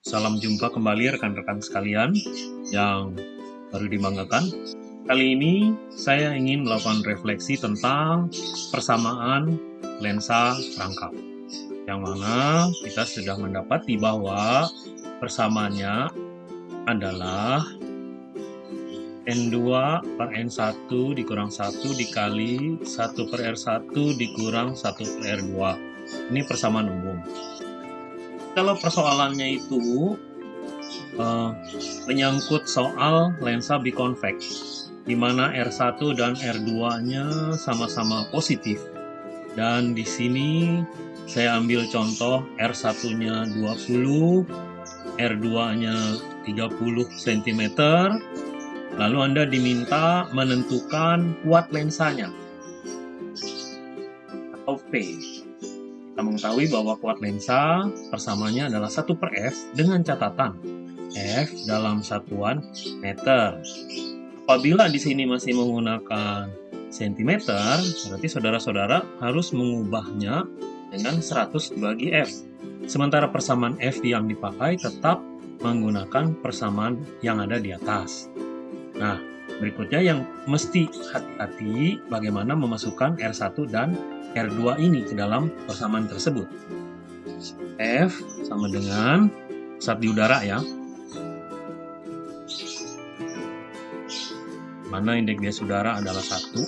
Salam jumpa kembali rekan-rekan sekalian yang baru dibanggakan. Kali ini saya ingin melakukan refleksi tentang persamaan lensa rangkap. Yang mana kita sudah mendapati bahwa persamaannya adalah N2 per N1 dikurang 1 dikali 1 per R1 dikurang 1 per R2. Ini persamaan umum kalau persoalannya itu uh, menyangkut soal lensa biconvex, di mana R1 dan R2-nya sama-sama positif. Dan di sini saya ambil contoh R1-nya 20, R2-nya 30 cm. Lalu Anda diminta menentukan kuat lensanya atau P. Kita mengetahui bahwa kuat lensa persamanya adalah 1 per F dengan catatan F dalam satuan meter. Apabila di sini masih menggunakan cm, berarti saudara-saudara harus mengubahnya dengan 100 dibagi F. Sementara persamaan F yang dipakai tetap menggunakan persamaan yang ada di atas. Nah, berikutnya yang mesti hati-hati bagaimana memasukkan R1 dan R2 ini ke dalam persamaan tersebut. F sama dengan saat di udara ya. Mana indeks bias udara adalah satu,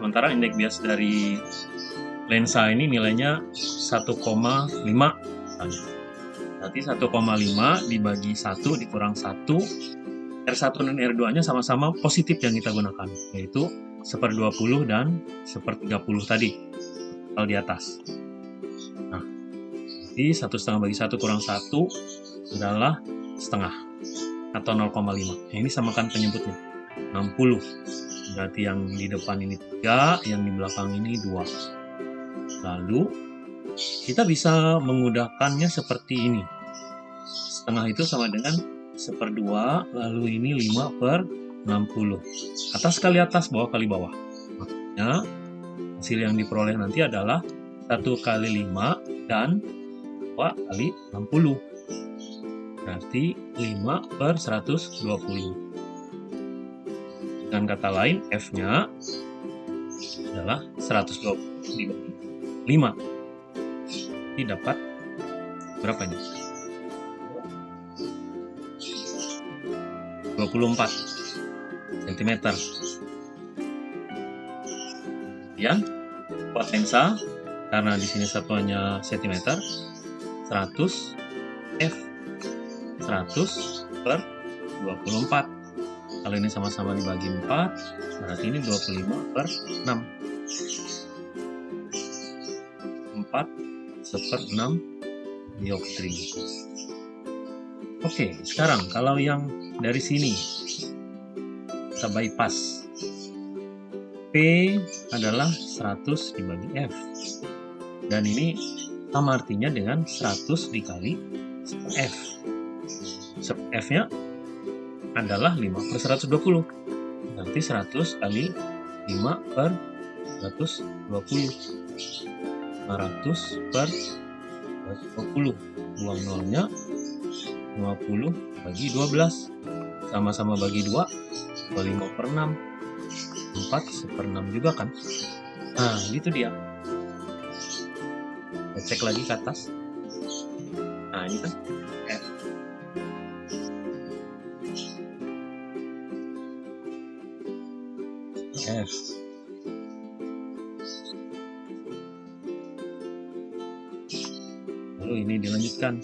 sementara indeks bias dari lensa ini nilainya 1,5 Berarti 1,5 dibagi 1 dikurang 1 R1 dan R2 nya sama-sama positif yang kita gunakan yaitu seper 20 dan seper 30 tadi kalau di atas. Nah jadi satu setengah bagi satu kurang satu adalah setengah atau 0,5 nah, ini samakan penyebutnya 60 berarti yang di depan ini 3 yang di belakang ini 2 lalu kita bisa mengudahkannya seperti ini. Setengah itu sama dengan seper 2 lalu ini 5 per 60. Atas kali atas, bawah kali bawah. Maksudnya, hasil yang diperoleh nanti adalah 1 kali 5 dan 2 kali 60. Berarti 5 per 120. Dengan kata lain, F-nya adalah 120 dibagi 5. Ini dapat berapa ini? 24 cm. Kemudian potensa karena di sini satuannya cm 100 F 100 per 24 kalau ini sama-sama dibagi 4 berarti ini 25 per 6 4 seper 6 dioptri. Oke sekarang kalau yang dari sini. Kita bypass. P adalah 100 dibagi F. Dan ini sama artinya dengan 100 dikali F. F nya adalah 5 per 120 nanti 100 kali 5 per 120 500 per 120 buang nolnya 50 bagi 12 sama-sama bagi 2 5 per 6 4 per 6 juga kan? Nah gitu dia. Kita cek lagi ke atas. Nah ini kan. F F. Lalu ini dilanjutkan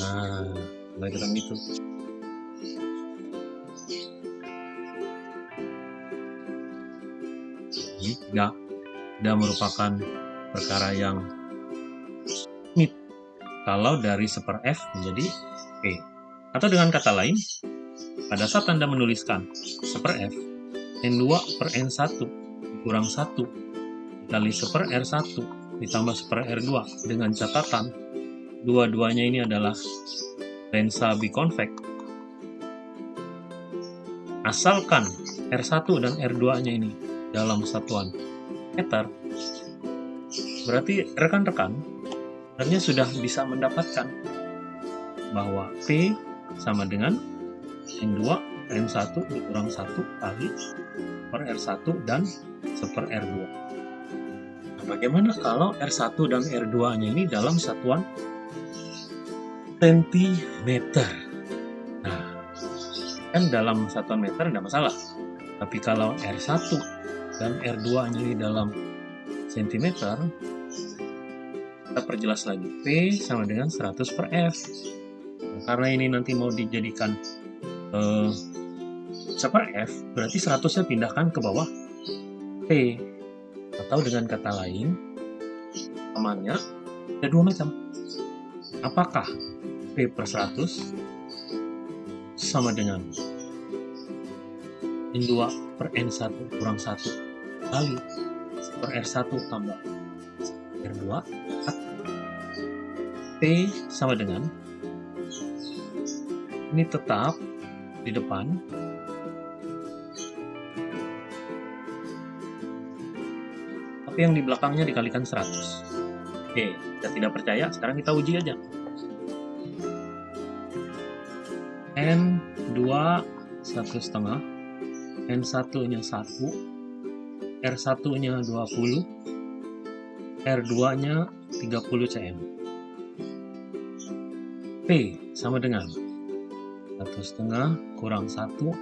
nah ketemu itu. Ini tidak tidak merupakan perkara yang mit. Kalau dari seper F menjadi P. Atau dengan kata lain, pada saat Anda menuliskan seper F, N2 per N1 kurang 1 kali seper R1 ditambah seper R2 dengan catatan dua-duanya ini adalah lensa biconvex. Asalkan R1 dan R2-nya ini dalam satuan meter, berarti rekan-rekan sebenarnya sudah bisa mendapatkan bahwa P sama dengan N2 N1 dikurang 1 kali per R1 dan seper R2. Nah, bagaimana kalau R1 dan R2-nya ini dalam satuan sentimeter? Nah, kan dalam satuan meter tidak masalah. Tapi kalau R1 dan R2-nya ini dalam sentimeter, kita perjelas lagi. P sama dengan 100 per F. Nah, karena ini nanti mau dijadikan eh, per F, berarti 100-nya pindahkan ke bawah P. Atau dengan kata lain, amannya ada dua macam. Apakah P per 100 sama dengan N2 per N1 kurang 1 kali per R1 tambah R2 P sama dengan ini tetap di depan. Tapi yang di belakangnya dikalikan 100 oke kita tidak percaya sekarang kita uji aja N2 satu setengah N1 nya 1 R1 nya 20 R2 nya 30 cm. P sama dengan satu setengah kurang satu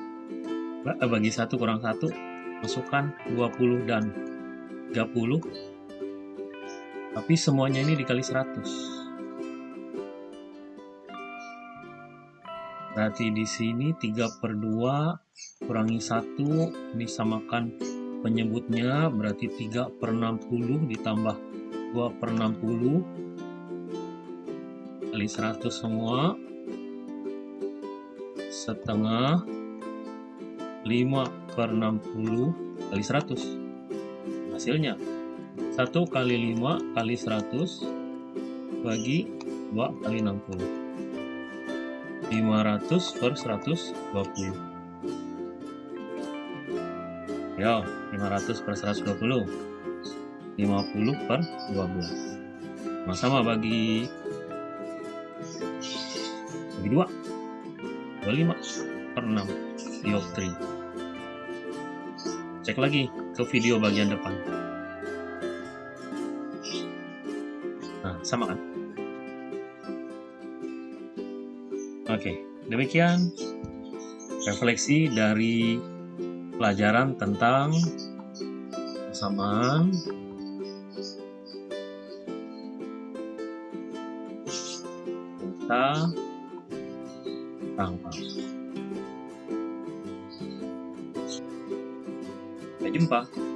eh, bagi satu kurang satu masukkan 20 dan 30 tapi semuanya ini dikali 100 Berarti di sini 3 per 2 kurangi 1 ini samakan penyebutnya berarti 3 per 60 ditambah 2 per 60 kali 100 semua setengah 5 per 60 kali 100 hasilnya 1 kali 5 kali 100 bagi 2 kali 60 500 per 120 ya 500 per 120 50 per 12 sama-sama bagi bagi 2 25 per 6 dioptri. Cek lagi ke video bagian depan. Nah sama kan Oke, demikian refleksi dari pelajaran tentang persamaan kita rangka. Sampai jumpa.